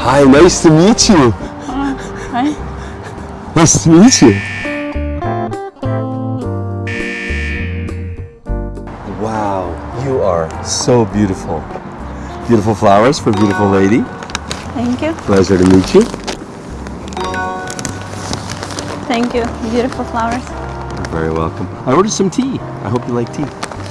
Hi, nice to meet you. Hi. Nice to meet you. Wow, you are so beautiful. Beautiful flowers for a beautiful lady. Thank you. Pleasure to meet you. Thank you. Beautiful flowers. You're very welcome. I ordered some tea. I hope you like tea.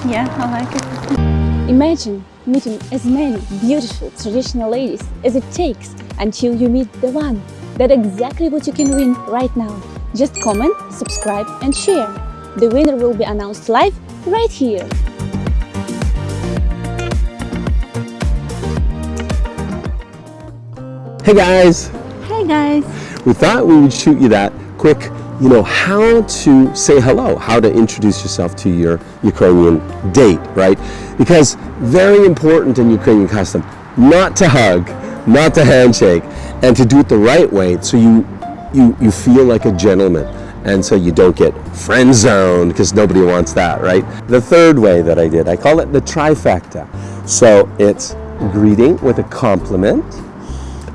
Yeah, I like it. Imagine meeting as many beautiful traditional ladies as it takes until you meet the one. That's exactly what you can win right now. Just comment, subscribe and share. The winner will be announced live right here. Hey guys, Hey guys. we thought we would shoot you that quick, you know, how to say hello, how to introduce yourself to your Ukrainian date, right? Because very important in Ukrainian custom, not to hug, not to handshake, and to do it the right way so you you, you feel like a gentleman and so you don't get friend zoned because nobody wants that, right? The third way that I did, I call it the trifecta. So it's greeting with a compliment,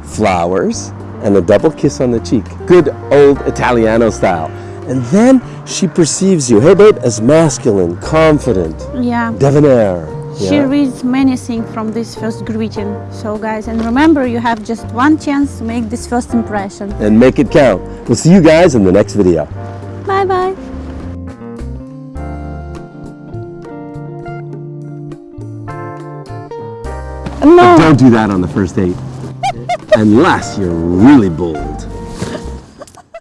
flowers, and a double kiss on the cheek. Good old Italiano style. And then she perceives you, hey babe, as masculine, confident, Yeah. debonair. She yeah? reads many things from this first greeting. So guys, and remember you have just one chance to make this first impression. And make it count. We'll see you guys in the next video. Bye bye. No. Don't do that on the first date unless you're really bold.